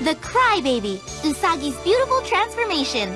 The Crybaby, Usagi's beautiful transformation.